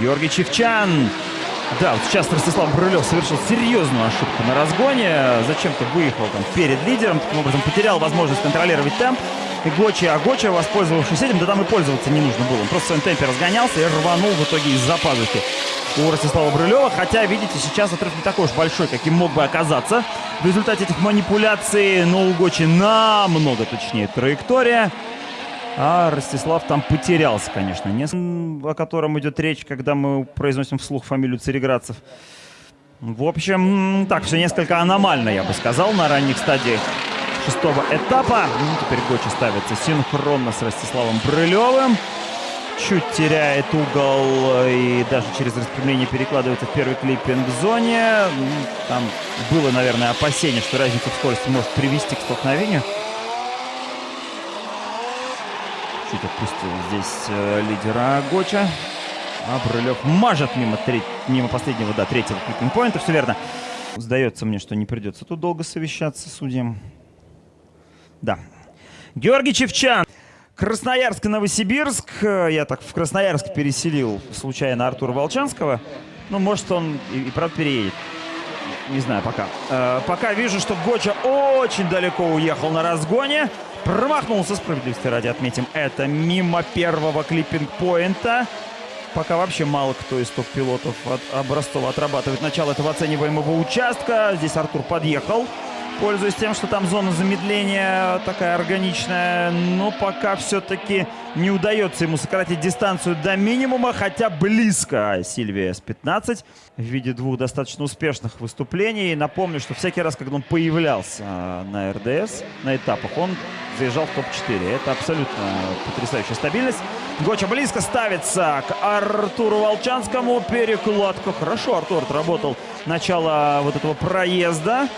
Георгий Чевчан. Да, вот сейчас Ростислав Брылев совершил серьезную ошибку на разгоне. Зачем-то выехал там перед лидером, таким образом потерял возможность контролировать темп. И Гочи, а Гочи, воспользовавшись этим, да там и пользоваться не нужно было. Он просто в своем темпе разгонялся и рванул в итоге из-за пазухи у Ростислава Брылева. Хотя, видите, сейчас отрыв не такой уж большой, каким мог бы оказаться. В результате этих манипуляций, но у Гочи намного точнее траектория. А Ростислав там потерялся, конечно. Не о котором идет речь, когда мы произносим вслух фамилию Цареградцев. В общем, так, все несколько аномально, я бы сказал, на ранних стадиях шестого этапа. Ну, теперь Гочи ставится синхронно с Ростиславом Брылевым. Чуть теряет угол и даже через распрямление перекладывается в первый клиппинг зоне. Там было, наверное, опасение, что разница в скорости может привести к столкновению. Чуть отпустил здесь э, лидера Гоча. А Брылев мажет мимо, треть, мимо последнего, да, третьего клиппинг-поинта. Все верно. Сдается мне, что не придется тут долго совещаться судьям. Да. Георгий Чевчан. Красноярск и Новосибирск. Я так в Красноярск переселил случайно Артура Волчанского. Ну, может, он и, и правда переедет. Не знаю пока. Э, пока вижу, что Гоча очень далеко уехал на разгоне. Промахнулся, справедливости ради отметим. Это мимо первого клиппинг-поинта. Пока вообще мало кто из топ-пилотов от Образцова отрабатывает начало этого оцениваемого участка. Здесь Артур подъехал пользуясь тем, что там зона замедления такая органичная. Но пока все-таки не удается ему сократить дистанцию до минимума, хотя близко Сильвия С-15 в виде двух достаточно успешных выступлений. Напомню, что всякий раз, когда он появлялся на РДС, на этапах, он заезжал в топ-4. Это абсолютно потрясающая стабильность. Гоча близко ставится к Артуру Волчанскому. Перекладка. Хорошо Артур отработал начало вот этого проезда.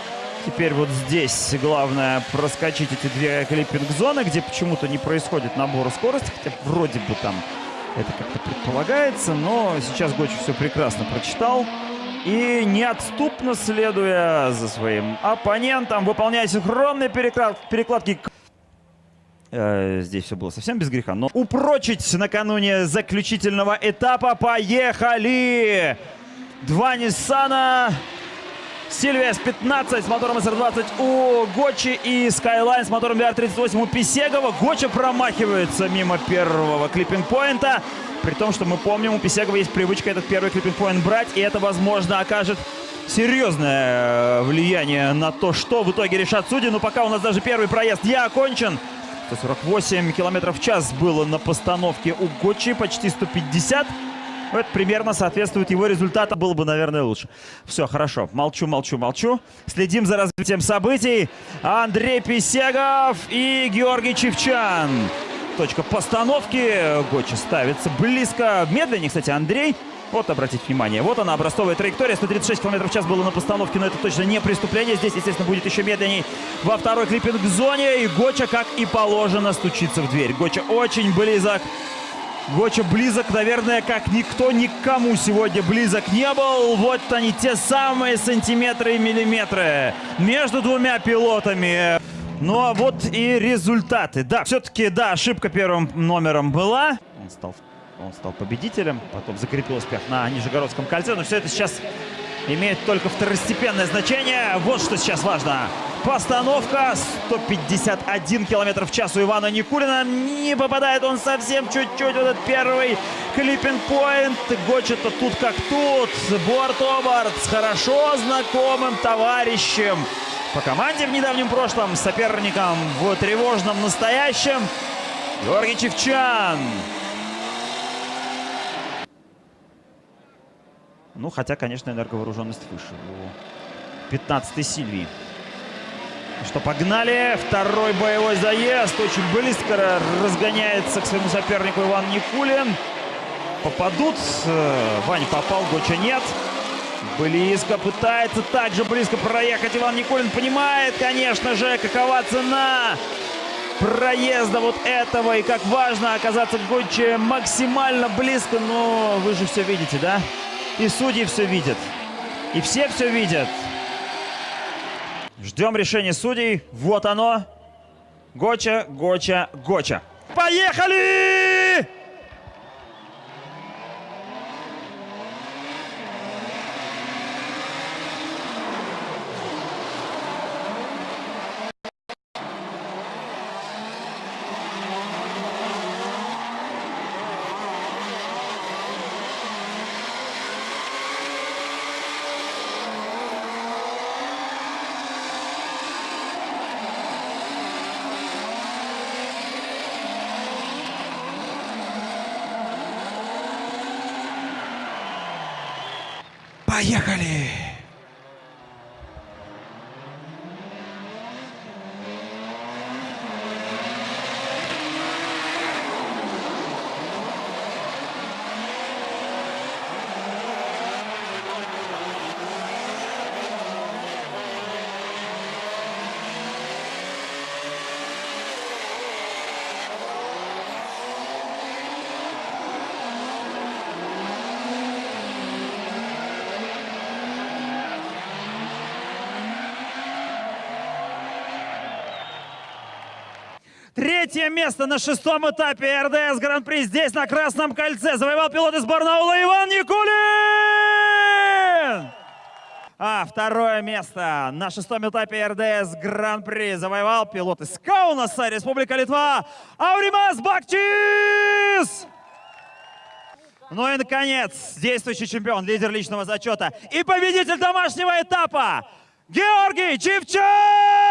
Теперь вот здесь главное проскочить эти две клиппинг-зоны, где почему-то не происходит набора скорости, хотя вроде бы там это как-то предполагается, но сейчас Гочи все прекрасно прочитал. И неотступно следуя за своим оппонентом, выполняя синхронные переклад перекладки. Э, здесь все было совсем без греха, но упрочить накануне заключительного этапа. Поехали! Два Ниссана Сильвия с 15 с мотором SR20 у Гочи и Skyline с мотором VR38 у Писегова. Гоча промахивается мимо первого клиппинг-поинта. При том, что мы помним, у Писегова есть привычка этот первый клиппинг-поинт брать. И это, возможно, окажет серьезное э, влияние на то, что в итоге решат судьи. Но пока у нас даже первый проезд я окончен. 148 километров в час было на постановке у Гочи, почти 150. Это примерно соответствует его результату. Было бы, наверное, лучше. Все, хорошо. Молчу, молчу, молчу. Следим за развитием событий. Андрей Писегов и Георгий Чевчан. Точка постановки. Гочи ставится близко. Медленнее, кстати, Андрей. Вот, обратите внимание, вот она, образцовая траектория. 136 км в час было на постановке, но это точно не преступление. Здесь, естественно, будет еще медленней во второй клиппинг-зоне. И Гоча, как и положено, стучится в дверь. Гоча очень близок Гоча близок, наверное, как никто никому сегодня близок не был. Вот они, те самые сантиметры и миллиметры между двумя пилотами. Ну а вот и результаты. Да, все-таки, да, ошибка первым номером была. Он стал, он стал победителем, потом закрепил успех на Нижегородском кольце. Но все это сейчас имеет только второстепенное значение. Вот что сейчас важно. Постановка 151 километр в час у Ивана Никулина. Не попадает он совсем чуть-чуть. Вот этот первый клиппинг-поинт. Гочет-то тут как тут. Борт Обарт с хорошо знакомым товарищем по команде в недавнем прошлом, соперником в тревожном настоящем. Георгий Чевчан. Ну, хотя, конечно, энерговооруженность выше у 15-й Сильвии. Что, погнали. Второй боевой заезд. Очень близко разгоняется к своему сопернику Иван Никулин. Попадут. Э, Вань попал, Гоча нет. Близко пытается также близко проехать Иван Никулин. Понимает, конечно же, какова цена проезда вот этого. И как важно оказаться в Гоче максимально близко. Но вы же все видите, да? И судьи все видят. И все все видят. Ждем решения судей. Вот оно. Гоча, Гоча, Гоча. Поехали! Поехали! Третье место на шестом этапе РДС Гран-при здесь, на Красном кольце. Завоевал пилот из Барнаула Иван Никулин! А второе место на шестом этапе РДС Гран-при завоевал пилот из Каунаса, Республика Литва, Ауримас Бакчис! Ну и, наконец, действующий чемпион, лидер личного зачета и победитель домашнего этапа Георгий Чивчак!